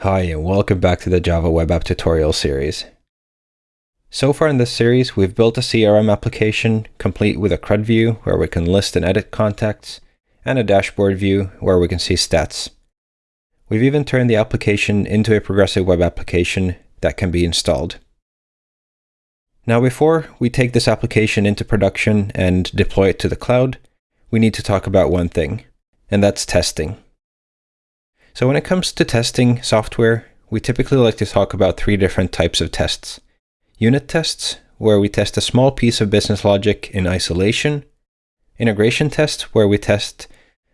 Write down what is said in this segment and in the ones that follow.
Hi and welcome back to the Java Web App tutorial series. So far in this series, we've built a CRM application complete with a CRUD view where we can list and edit contacts, and a dashboard view where we can see stats. We've even turned the application into a progressive web application that can be installed. Now before we take this application into production and deploy it to the cloud, we need to talk about one thing, and that's testing. So when it comes to testing software, we typically like to talk about three different types of tests. Unit tests, where we test a small piece of business logic in isolation. Integration tests, where we test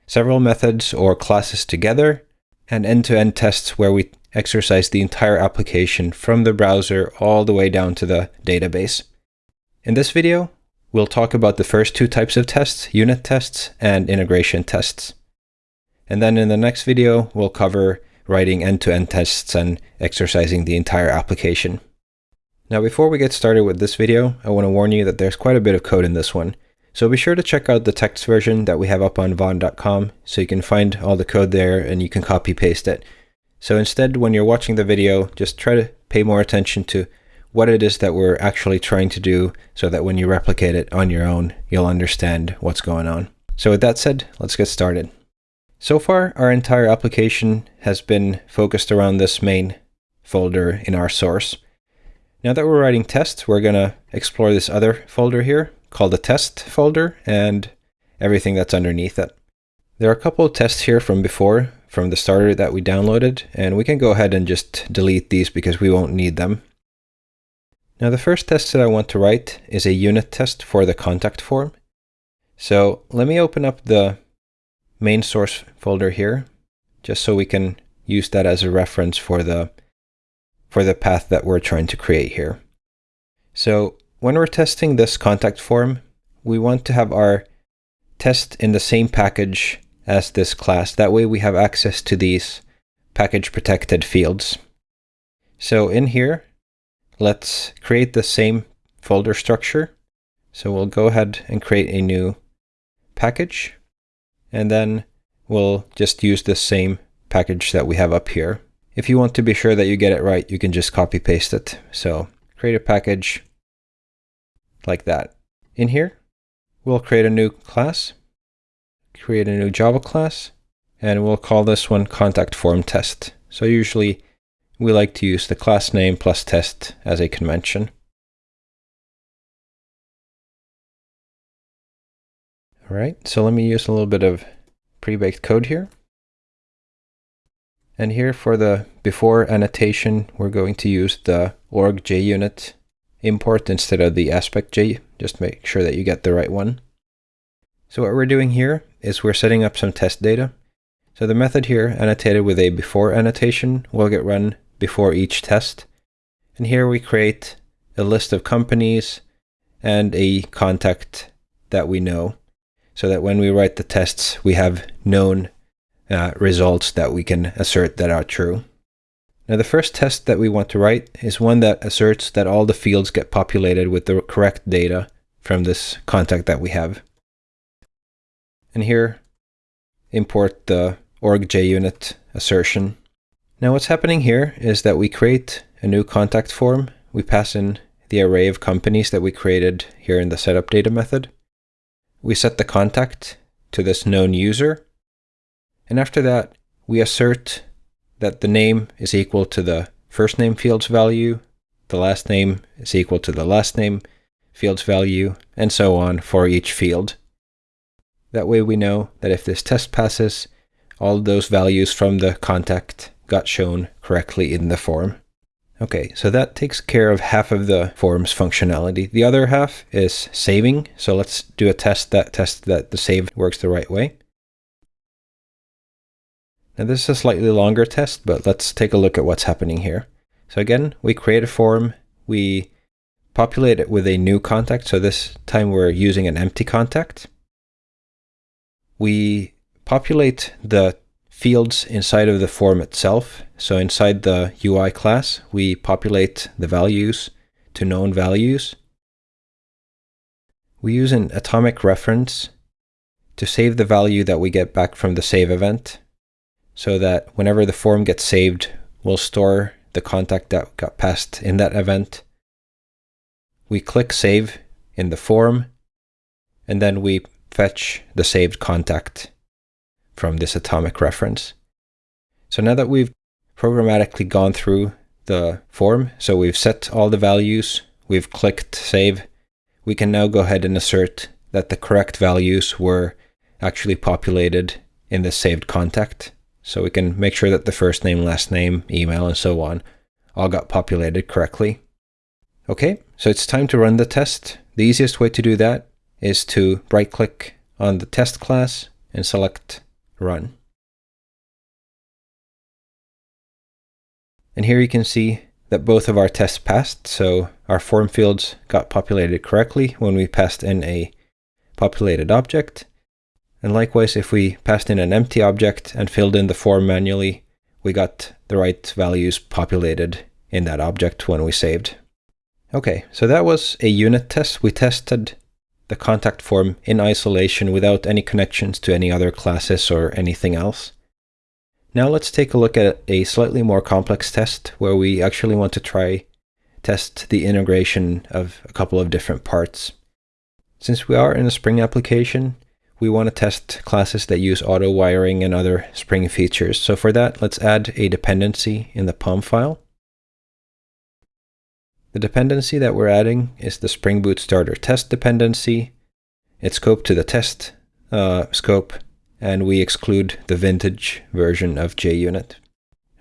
several methods or classes together. And end-to-end -end tests, where we exercise the entire application from the browser all the way down to the database. In this video, we'll talk about the first two types of tests, unit tests and integration tests. And then in the next video, we'll cover writing end-to-end -end tests and exercising the entire application. Now before we get started with this video, I want to warn you that there's quite a bit of code in this one. So be sure to check out the text version that we have up on vaadin.com so you can find all the code there and you can copy paste it. So instead, when you're watching the video, just try to pay more attention to what it is that we're actually trying to do so that when you replicate it on your own, you'll understand what's going on. So with that said, let's get started. So far, our entire application has been focused around this main folder in our source. Now that we're writing tests, we're going to explore this other folder here called the test folder and everything that's underneath it. There are a couple of tests here from before, from the starter that we downloaded, and we can go ahead and just delete these because we won't need them. Now the first test that I want to write is a unit test for the contact form. So let me open up the main source folder here, just so we can use that as a reference for the, for the path that we're trying to create here. So when we're testing this contact form, we want to have our test in the same package as this class. That way we have access to these package protected fields. So in here, let's create the same folder structure. So we'll go ahead and create a new package and then we'll just use the same package that we have up here. If you want to be sure that you get it right, you can just copy paste it. So create a package like that. In here, we'll create a new class, create a new Java class, and we'll call this one contact form test. So usually we like to use the class name plus test as a convention. All right, so let me use a little bit of pre-baked code here. And here for the before annotation, we're going to use the org junit import instead of the AspectJ. Just make sure that you get the right one. So what we're doing here is we're setting up some test data. So the method here, annotated with a before annotation, will get run before each test. And here we create a list of companies and a contact that we know so that when we write the tests, we have known uh, results that we can assert that are true. Now the first test that we want to write is one that asserts that all the fields get populated with the correct data from this contact that we have. And here, import the org junit assertion. Now what's happening here is that we create a new contact form. We pass in the array of companies that we created here in the setup data method we set the contact to this known user. And after that, we assert that the name is equal to the first name field's value, the last name is equal to the last name field's value, and so on for each field. That way we know that if this test passes, all those values from the contact got shown correctly in the form. Okay, so that takes care of half of the form's functionality. The other half is saving. So let's do a test that tests that the save works the right way. Now this is a slightly longer test, but let's take a look at what's happening here. So again, we create a form, we populate it with a new contact. So this time we're using an empty contact. We populate the fields inside of the form itself. So inside the UI class, we populate the values to known values. We use an atomic reference to save the value that we get back from the save event so that whenever the form gets saved, we'll store the contact that got passed in that event. We click save in the form, and then we fetch the saved contact from this atomic reference. So now that we've programmatically gone through the form, so we've set all the values, we've clicked save, we can now go ahead and assert that the correct values were actually populated in the saved contact. So we can make sure that the first name, last name, email, and so on all got populated correctly. Okay, so it's time to run the test. The easiest way to do that is to right click on the test class and select run. And here you can see that both of our tests passed. So our form fields got populated correctly when we passed in a populated object. And likewise, if we passed in an empty object and filled in the form manually, we got the right values populated in that object when we saved. Okay, so that was a unit test. We tested the contact form in isolation without any connections to any other classes or anything else. Now let's take a look at a slightly more complex test where we actually want to try test the integration of a couple of different parts. Since we are in a Spring application, we want to test classes that use auto wiring and other Spring features. So for that, let's add a dependency in the POM file. The dependency that we're adding is the Spring Boot Starter test dependency. It's scoped to the test uh, scope, and we exclude the vintage version of JUnit.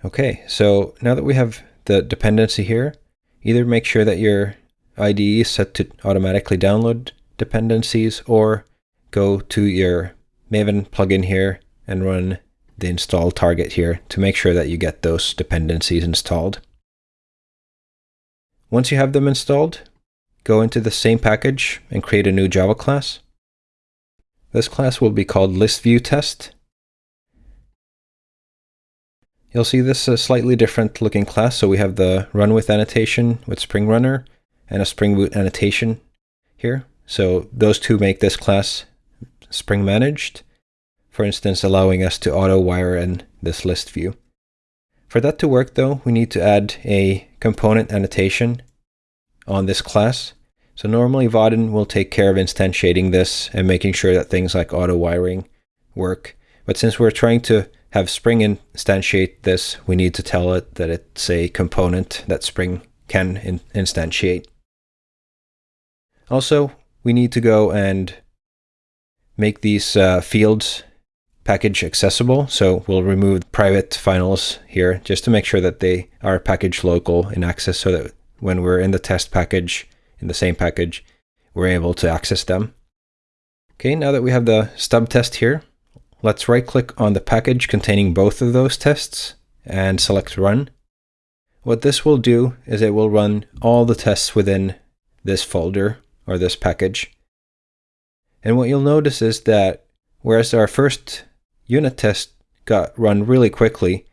Okay, so now that we have the dependency here, either make sure that your IDE is set to automatically download dependencies or go to your Maven plugin here and run the install target here to make sure that you get those dependencies installed. Once you have them installed, go into the same package and create a new Java class. This class will be called ListViewTest. You'll see this is a slightly different looking class. So we have the run with annotation with Spring Runner and a Spring Boot annotation here. So those two make this class Spring managed, for instance, allowing us to auto wire in this list view. For that to work though, we need to add a component annotation on this class. So normally Vaadin will take care of instantiating this and making sure that things like auto wiring work. But since we're trying to have Spring instantiate this, we need to tell it that it's a component that Spring can in instantiate. Also, we need to go and make these uh, fields package accessible. So we'll remove private finals here just to make sure that they are package local in access so that when we're in the test package, in the same package, we're able to access them. Okay, now that we have the stub test here, let's right click on the package containing both of those tests and select run. What this will do is it will run all the tests within this folder or this package. And what you'll notice is that whereas our first unit test got run really quickly,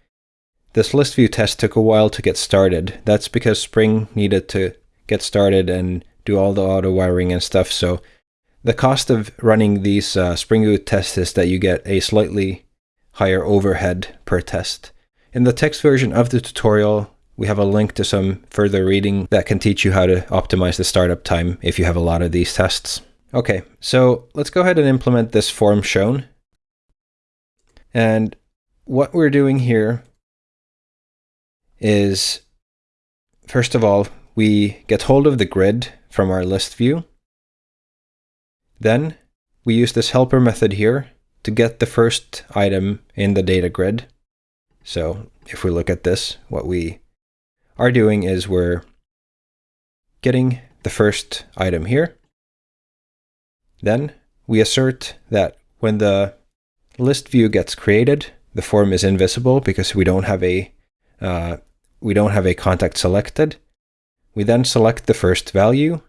this list view test took a while to get started. That's because Spring needed to get started and do all the auto wiring and stuff. So the cost of running these uh, Spring Boot tests is that you get a slightly higher overhead per test. In the text version of the tutorial, we have a link to some further reading that can teach you how to optimize the startup time if you have a lot of these tests. Okay, so let's go ahead and implement this form shown. And what we're doing here is, first of all, we get hold of the grid from our list view. Then we use this helper method here to get the first item in the data grid. So if we look at this, what we are doing is we're getting the first item here. Then we assert that when the list view gets created, the form is invisible because we don't have a uh, we don't have a contact selected. We then select the first value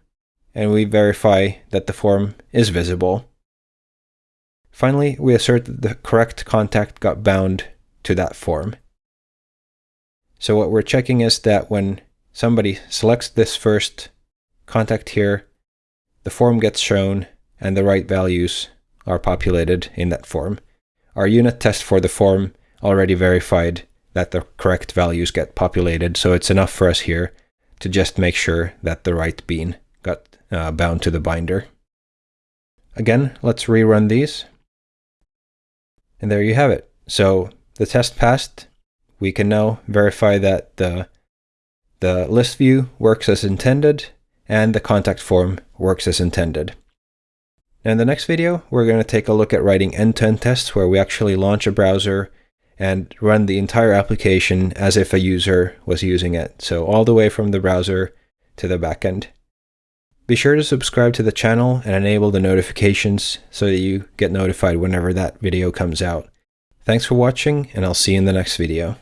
and we verify that the form is visible. Finally, we assert that the correct contact got bound to that form. So what we're checking is that when somebody selects this first contact here, the form gets shown and the right values are populated in that form. Our unit test for the form already verified that the correct values get populated. So it's enough for us here to just make sure that the right bean got uh, bound to the binder. Again, let's rerun these. And there you have it. So the test passed. We can now verify that the, the list view works as intended and the contact form works as intended. Now in the next video, we're going to take a look at writing end-to-end -end tests where we actually launch a browser and run the entire application as if a user was using it. So all the way from the browser to the backend. Be sure to subscribe to the channel and enable the notifications so that you get notified whenever that video comes out. Thanks for watching, and I'll see you in the next video.